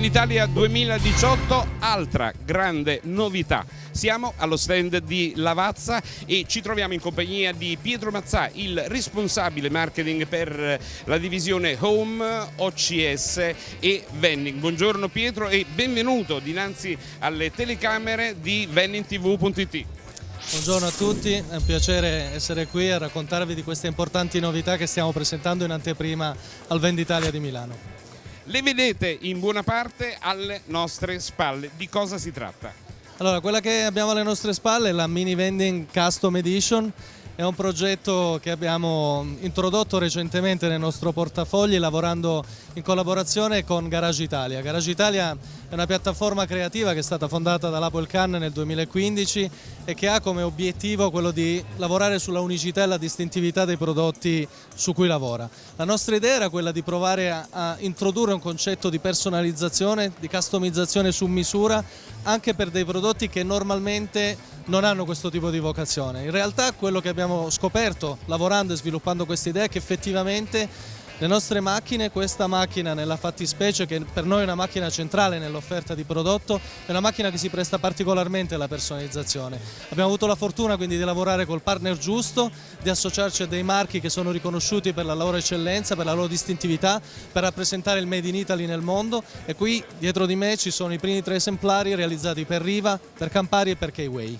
Venditalia 2018, altra grande novità. Siamo allo stand di Lavazza e ci troviamo in compagnia di Pietro Mazzà, il responsabile marketing per la divisione Home, OCS e Vending. Buongiorno Pietro e benvenuto dinanzi alle telecamere di vendingtv.it. Buongiorno a tutti, è un piacere essere qui a raccontarvi di queste importanti novità che stiamo presentando in anteprima al Venditalia di Milano. Le vedete in buona parte alle nostre spalle, di cosa si tratta? Allora, quella che abbiamo alle nostre spalle è la Mini Vending Custom Edition, è un progetto che abbiamo introdotto recentemente nel nostro portafogli lavorando in collaborazione con Garage Italia. Garage Italia è una piattaforma creativa che è stata fondata dall'Apple Can nel 2015 e che ha come obiettivo quello di lavorare sulla unicità e la distintività dei prodotti su cui lavora. La nostra idea era quella di provare a, a introdurre un concetto di personalizzazione, di customizzazione su misura anche per dei prodotti che normalmente non hanno questo tipo di vocazione. In realtà quello che abbiamo scoperto lavorando e sviluppando questa idea è che effettivamente le nostre macchine, questa macchina nella fattispecie che per noi è una macchina centrale nell'offerta di prodotto, è una macchina che si presta particolarmente alla personalizzazione. Abbiamo avuto la fortuna quindi di lavorare col partner giusto, di associarci a dei marchi che sono riconosciuti per la loro eccellenza, per la loro distintività, per rappresentare il Made in Italy nel mondo e qui dietro di me ci sono i primi tre esemplari realizzati per Riva, per Campari e per K-Way.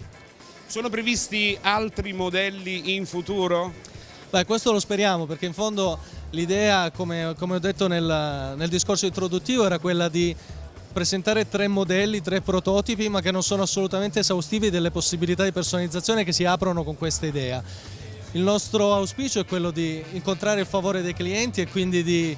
Sono previsti altri modelli in futuro? Beh, questo lo speriamo perché in fondo l'idea, come, come, ho detto nel, nel discorso introduttivo, era quella di presentare tre modelli, tre prototipi, ma che non sono assolutamente esaustivi delle possibilità di personalizzazione che si aprono con questa idea. Il nostro auspicio è quello di incontrare il favore dei clienti e quindi di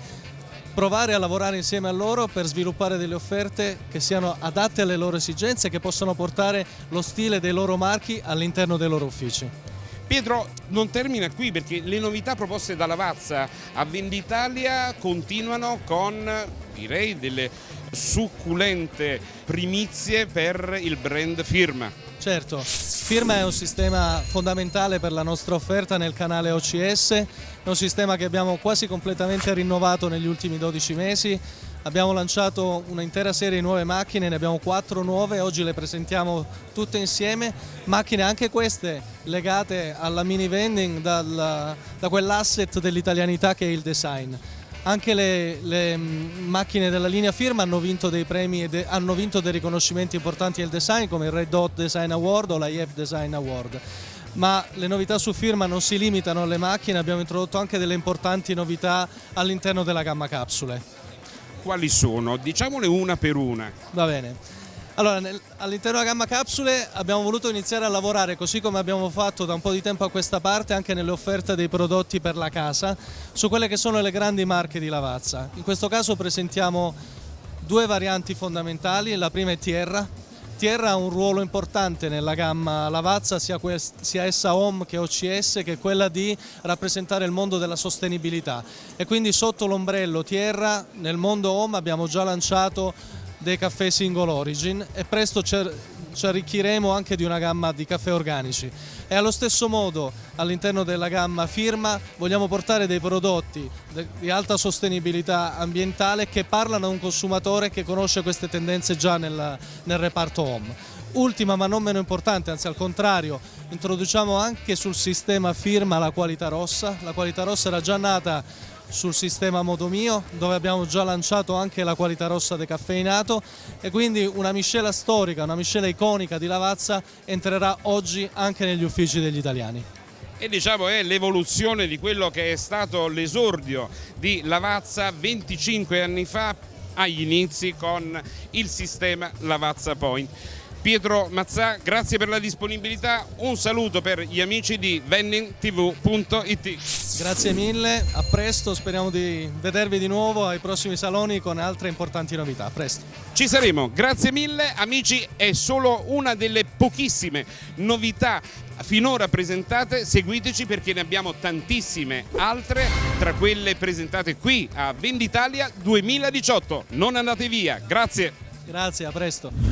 provare a lavorare insieme a loro per sviluppare delle offerte che siano adatte alle loro esigenze e che possano portare lo stile dei loro marchi all'interno dei loro uffici. Pietro non termina qui perché le novità proposte da Lavazza a Venditalia continuano con direi delle succulente primizie per il brand Firma. Certo, Firma è un sistema fondamentale per la nostra offerta nel canale OCS, è un sistema che abbiamo quasi completamente rinnovato negli ultimi 12 mesi, abbiamo lanciato un'intera serie di nuove macchine, ne abbiamo quattro nuove, oggi le presentiamo tutte insieme, macchine anche queste legate alla mini vending dal, da quell'asset dell'italianità che è il design. Anche le, le, mm, macchine della linea firma hanno vinto dei premi e hanno vinto dei riconoscimenti importanti nel design come il Red Dot Design Award o l'IF Design Award. Ma le novità su firma non si limitano alle macchine, abbiamo introdotto anche delle importanti novità all'interno della gamma capsule. Quali sono? Diciamole una per una. Va bene. Allora, all'interno della gamma capsule abbiamo voluto iniziare a lavorare così come abbiamo fatto da un po' di tempo a questa parte anche nelle offerte dei prodotti per la casa su quelle che sono le grandi marche di Lavazza. In questo caso presentiamo due varianti fondamentali, la prima è Tierra. Tierra ha un ruolo importante nella gamma Lavazza, sia, sia essa Home che OCS, che è quella di rappresentare il mondo della sostenibilità. E quindi sotto l'ombrello Tierra, nel mondo Home abbiamo già lanciato dei caffè single origin e presto ci arricchiremo anche di una gamma di caffè organici e allo stesso modo all'interno della gamma firma vogliamo portare dei prodotti di alta sostenibilità ambientale che parlano a un consumatore che conosce queste tendenze già nel, nel reparto home. Ultima ma non meno importante, anzi al contrario, introduciamo anche sul sistema firma la qualità rossa. La qualità rossa era già nata sul sistema Modo Mio dove abbiamo già lanciato anche la qualità rossa decaffeinato e quindi una miscela storica, una miscela iconica di Lavazza entrerà oggi anche negli uffici degli italiani e diciamo è l'evoluzione di quello che è stato l'esordio di Lavazza 25 anni fa agli inizi con il sistema Lavazza Point. Pietro Mazzà, grazie per la disponibilità, un saluto per gli amici di vendingtv.it. Grazie mille, a presto, speriamo di vedervi di nuovo ai prossimi saloni con altre importanti novità, a presto. Ci saremo, grazie mille amici, è solo una delle pochissime novità finora presentate, seguiteci perché ne abbiamo tantissime altre tra quelle presentate qui a Venditalia 2018. Non andate via, grazie. Grazie, a presto.